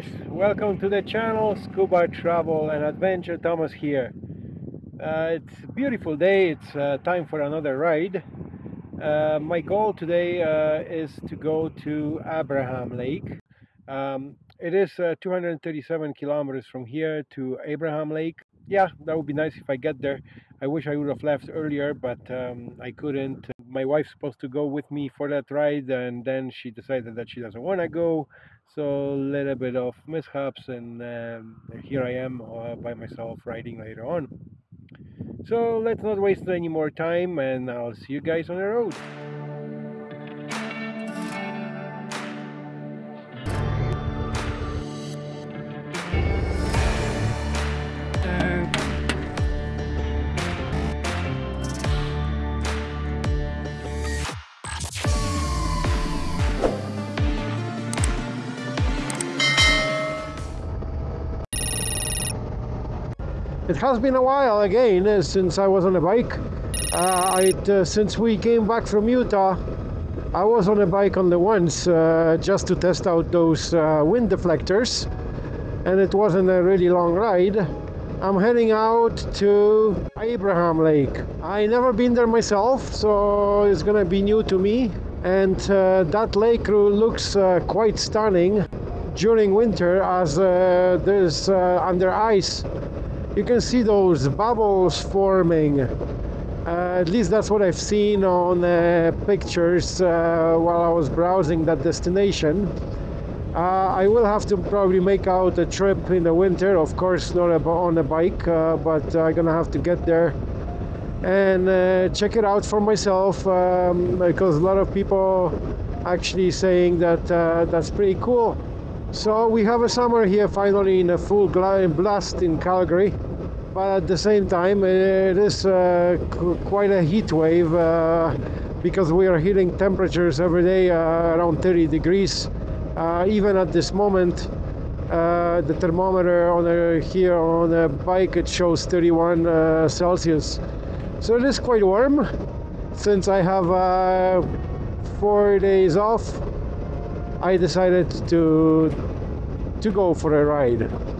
guys, welcome to the channel Scuba Travel and Adventure. Thomas here. Uh, it's a beautiful day, it's uh, time for another ride. Uh, my goal today uh, is to go to Abraham Lake. Um, it is uh, 237 kilometers from here to Abraham Lake. Yeah, that would be nice if I get there. I wish I would have left earlier, but um, I couldn't. My wife's supposed to go with me for that ride, and then she decided that she doesn't want to go. So a little bit of mishaps, and um, here I am uh, by myself riding later on. So let's not waste any more time, and I'll see you guys on the road. It has been a while again uh, since I was on a bike. Uh, uh, since we came back from Utah, I was on a bike on the once uh, just to test out those uh, wind deflectors, and it wasn't a really long ride. I'm heading out to Abraham Lake. I never been there myself, so it's gonna be new to me. And uh, that lake looks quite stunning during winter as there's under ice you can see those bubbles forming. Uh, at least that's what I've seen on uh, pictures uh, while I was browsing that destination. Uh, I will have to probably make out a trip in the winter of course not on a bike uh, but I'm gonna have to get there and uh, check it out for myself um, because a lot of people actually saying that that's pretty cool. So we have a summer here finally in a full blast in Calgary but at the same time it is uh, quite a heat wave uh, because we are hitting temperatures every day uh, around 30 degrees. Uh, even at this moment uh, the thermometer on here on a bike it shows 31 uh, Celsius. So it is quite warm. Since I have four days off I decided to to go for a ride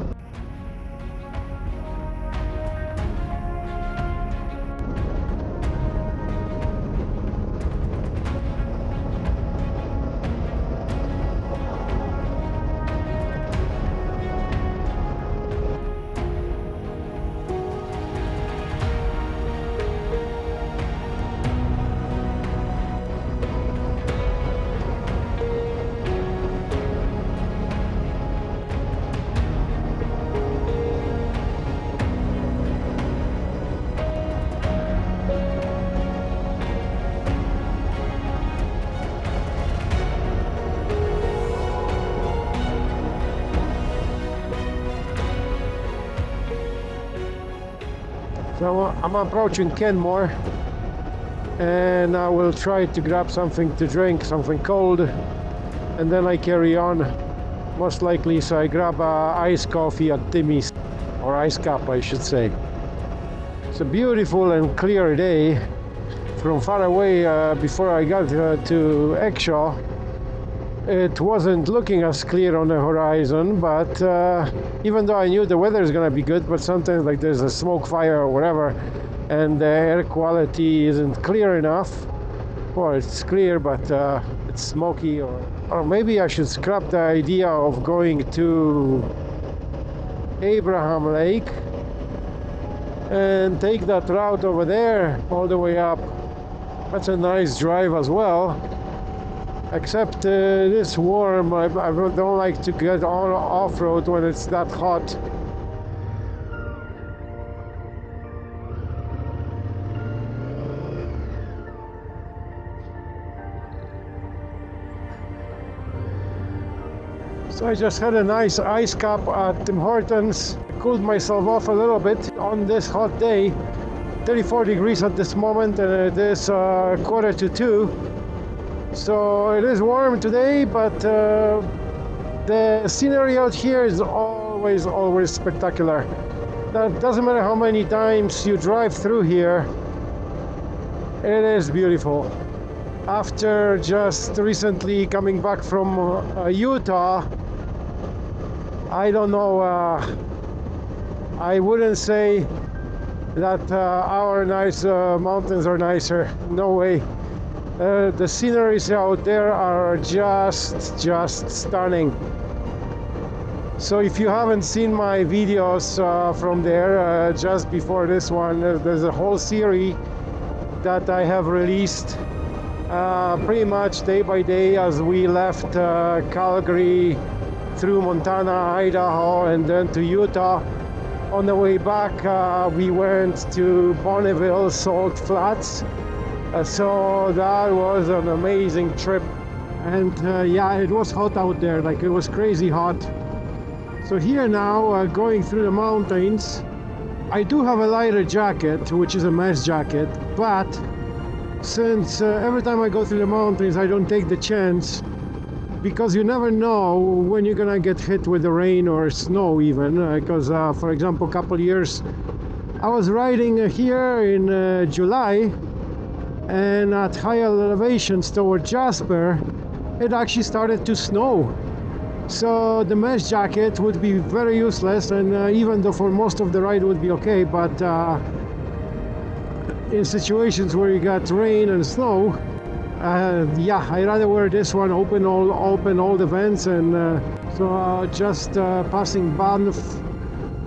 So I'm approaching Canmore and I will try to grab something to drink, something cold and then I carry on most likely so I grab a iced coffee at Timmy's or ice cup I should say. It's a beautiful and clear day from far away uh, before I got uh, to Exshaw it wasn't looking as clear on the horizon but uh, even though I knew the weather is gonna be good but sometimes like there's a smoke fire or whatever and the air quality isn't clear enough. Well it's clear but uh, it's smoky or, or maybe I should scrap the idea of going to Abraham Lake and take that route over there all the way up. That's a nice drive as well except uh, this warm I, I, don't like to get on off-road when it's that hot. So I just had a nice ice cup at Tim Hortons, cooled myself off a little bit on this hot day. 34 degrees at this moment and it is uh, quarter to two so it is warm today but uh, the scenery out here is always always spectacular that doesn't matter how many times you drive through here it is beautiful after just recently coming back from uh, Utah I don't know. Uh, I wouldn't say that uh, our nice uh, mountains are nicer. No way. Uh, the sceneries out there are just, just stunning. So if you haven't seen my videos uh, from there, uh, just before this one, there's a whole series that I have released uh, pretty much day by day as we left uh, Calgary through Montana, Idaho, and then to Utah. On the way back, uh, we went to Bonneville Salt Flats. Uh, so that was an amazing trip. And uh, yeah, it was hot out there, like it was crazy hot. So here now, uh, going through the mountains, I do have a lighter jacket, which is a mesh jacket, but since uh, every time I go through the mountains I don't take the chance because you never know when you're gonna get hit with the rain or snow even because uh, uh, for example a couple years I was riding here in uh, July and at higher elevations toward Jasper it actually started to snow. So the mesh jacket would be very useless and uh, even though for most of the ride would be okay but uh, in situations where you got rain and snow uh, yeah I rather wear this one open all open all the vents and uh, so uh, just uh, passing Banff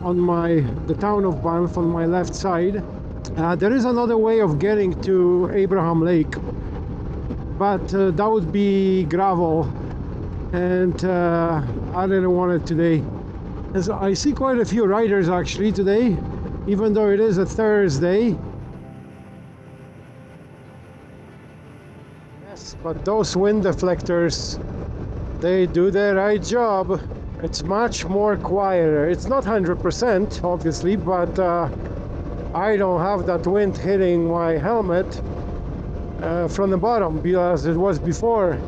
on my the town of Banff on my left side uh, there is another way of getting to Abraham Lake but uh, that would be gravel and I didn't want it today. So I see quite a few riders actually today even though it is a Thursday. Yes but those wind deflectors they do their right job. It's much more quieter. It's not 100% obviously but uh, I don't have that wind hitting my helmet uh, from the bottom because it was before.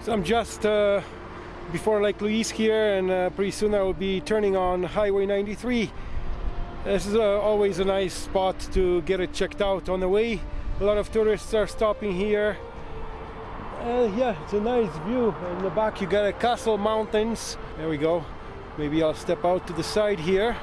So I'm just uh, before Lake Louise here and uh, pretty soon I will be turning on Highway 93. This is uh, always a nice spot to get it checked out on the way. A lot of tourists are stopping here. Uh, yeah, it's a nice view. In the back you got a Castle Mountains. There we go. Maybe I'll step out to the side here.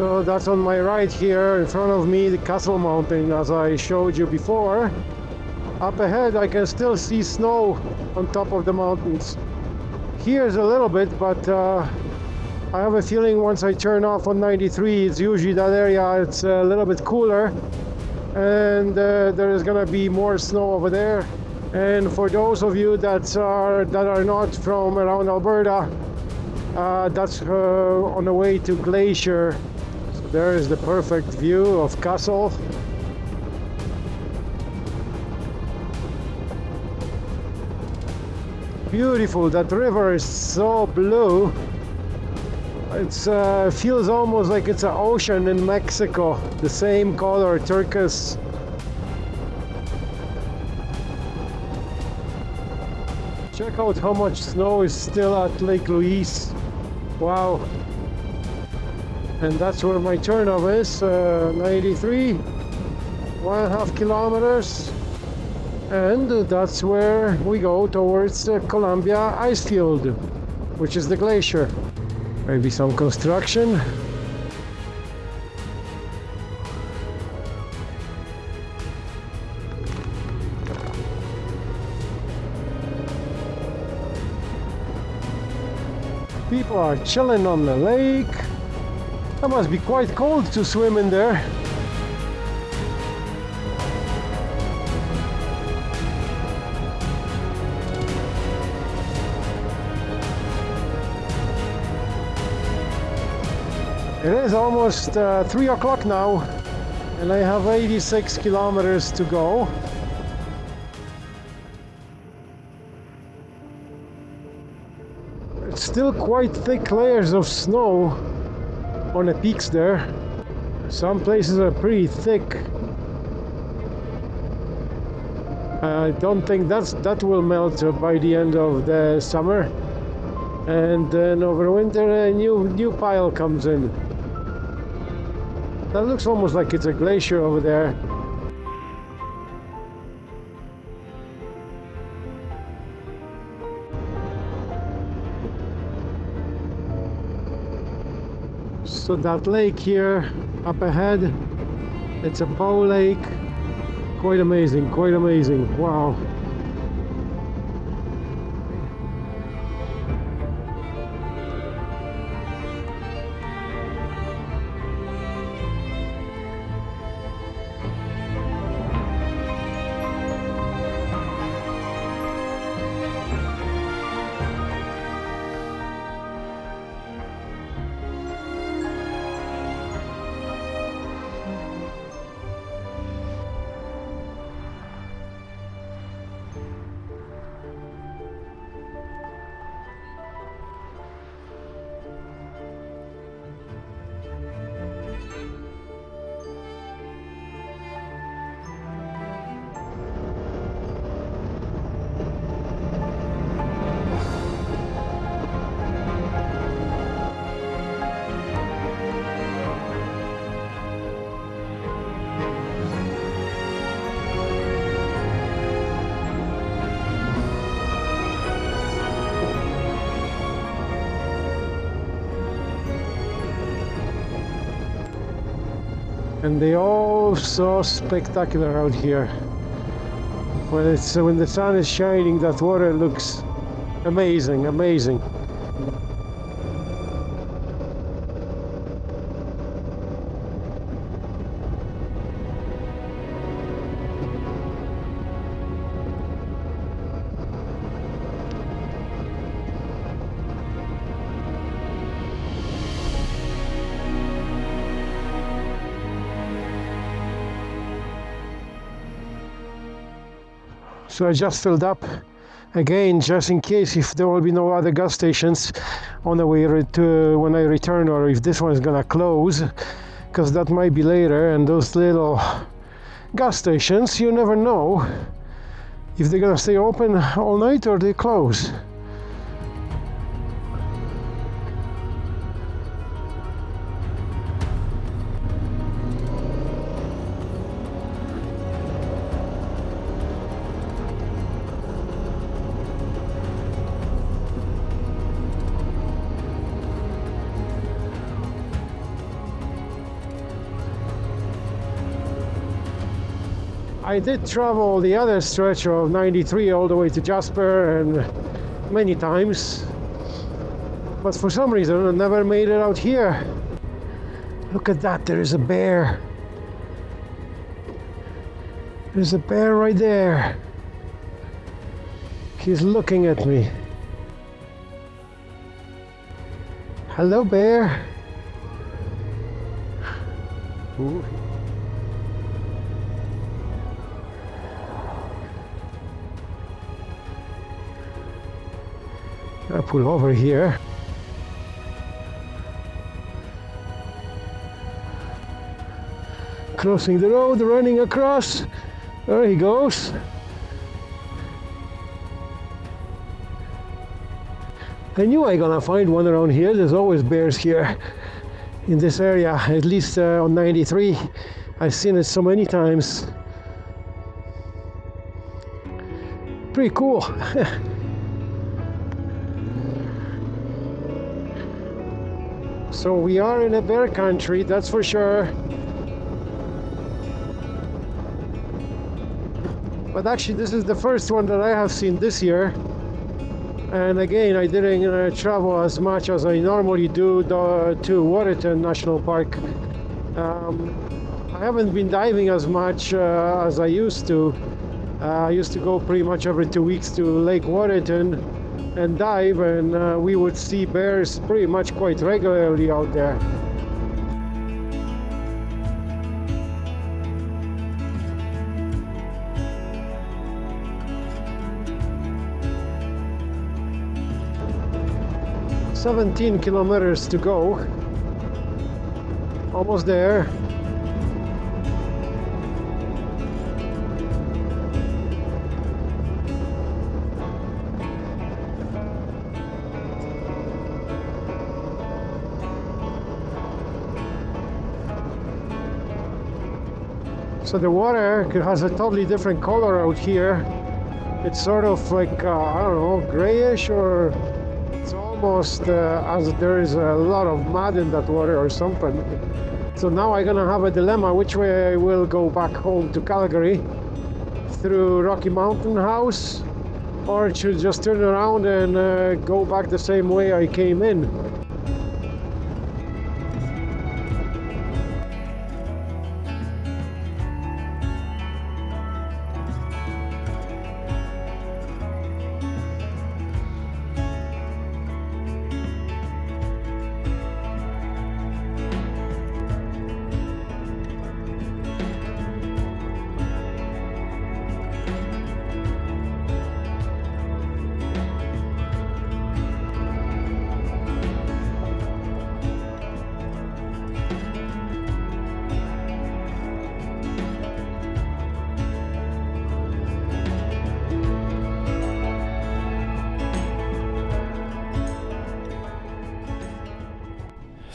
So that's on my right here in front of me the Castle Mountain as I showed you before. Up ahead I can still see snow on top of the mountains. Here's a little bit but uh, I have a feeling once I turn off on 93 it's usually that area it's a little bit cooler and uh, there is gonna be more snow over there and for those of you that are that are not from around Alberta uh, that's uh, on the way to Glacier there is the perfect view of Castle. Beautiful, that river is so blue. It uh, feels almost like it's an ocean in Mexico. The same color, turquoise. Check out how much snow is still at Lake Louise. Wow and that's where my turnoff is uh, 93 one and a half kilometers. And that's where we go towards uh, Columbia ice field which is the glacier. Maybe some construction. People are chilling on the lake it must be quite cold to swim in there It is almost uh, 3 o'clock now and I have 86 kilometers to go. It's still quite thick layers of snow on the peaks there. Some places are pretty thick. I don't think that's that will melt by the end of the summer and then over winter a new new pile comes in that looks almost like it's a glacier over there. So that lake here up ahead, it's a Bow Lake. Quite amazing, quite amazing. Wow. And they all so spectacular out here. When it's when the sun is shining that water looks amazing amazing so I just filled up again just in case if there will be no other gas stations on the way to when I return or if this one is gonna close because that might be later and those little gas stations you never know if they're gonna stay open all night or they close I did travel the other stretch of 93 all the way to Jasper and many times. But for some reason I never made it out here. Look at that there is a bear. There's a bear right there. He's looking at me. Hello bear. Ooh. I pull over here. Crossing the road, running across. There he goes. I knew I gonna find one around here. There's always bears here in this area, at least uh, on 93. I've seen it so many times. Pretty cool. so we are in a bear country, that's for sure. But actually, this is the first one that I have seen this year. And again I didn't uh, travel as much as I normally do to Waterton National Park. Um, I haven't been diving as much uh, as I used to. Uh, I used to go pretty much every two weeks to Lake Waterton and dive and uh, we would see bears pretty much quite regularly out there. 17 kilometers to go. Almost there So the water has a totally different color out here. It's sort of like, uh, I don't know, grayish or it's almost uh, as there is a lot of mud in that water or something. So now I'm gonna have a dilemma which way I will go back home to Calgary through Rocky Mountain House or should just turn around and uh, go back the same way I came in.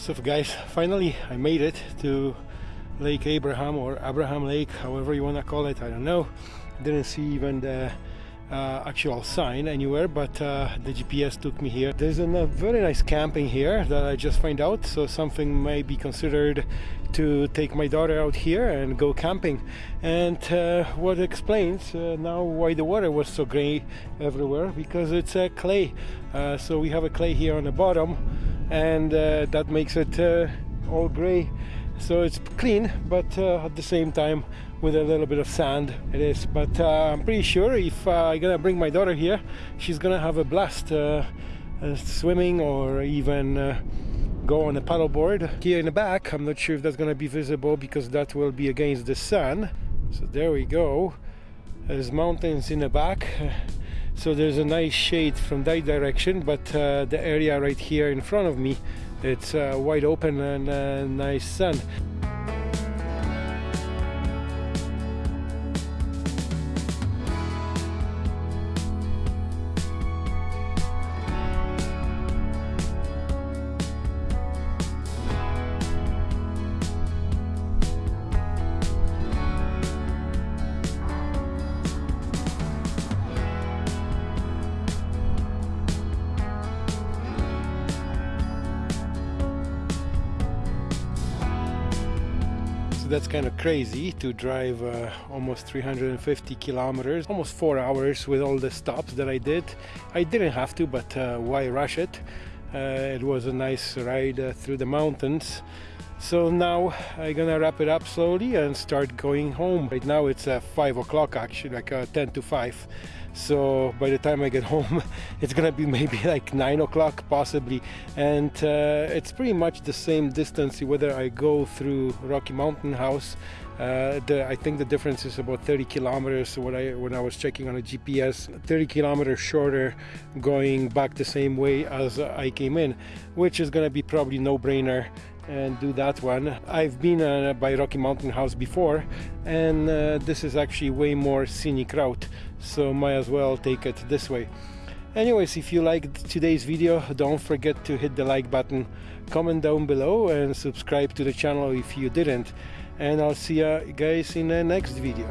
So guys, finally I made it to Lake Abraham or Abraham Lake, however you want to call it, I don't know. Didn't see even the uh, actual sign anywhere, but uh, the GPS took me here. There's a very nice camping here that I just find out, so something may be considered to take my daughter out here and go camping. And uh, what explains uh, now why the water was so gray everywhere, because it's uh, clay. Uh, so we have a clay here on the bottom and uh, that makes it uh, all gray. So it's clean but uh, at the same time with a little bit of sand it is. But uh, I'm pretty sure if uh, I'm gonna bring my daughter here she's gonna have a blast uh, swimming or even go on a paddleboard. Here in the back I'm not sure if that's gonna be visible because that will be against the sun. So there we go. There's mountains in the back so there's a nice shade from that direction but uh, the area right here in front of me it's uh, wide open and uh, nice sun so that's kind of crazy to drive uh, almost 350 kilometers almost four hours with all the stops that I did. I didn't have to but uh, why rush it? Uh, it was a nice ride uh, through the mountains so now I'm gonna wrap it up slowly and start going home. Right now it's uh, 5 o'clock actually like uh, 10 to 5 so by the time I get home it's gonna be maybe like nine o'clock possibly. And uh, it's pretty much the same distance whether I go through Rocky Mountain House. Uh, the, I think the difference is about 30 kilometers when I when I was checking on a GPS 30 kilometers shorter going back the same way as I came in which is gonna be probably no-brainer and do that one. I've been uh, by Rocky Mountain House before and uh, this is actually way more scenic route so might as well take it this way. Anyways, if you liked today's video, don't forget to hit the like button, comment down below and subscribe to the channel if you didn't. and I'll see you guys in the next video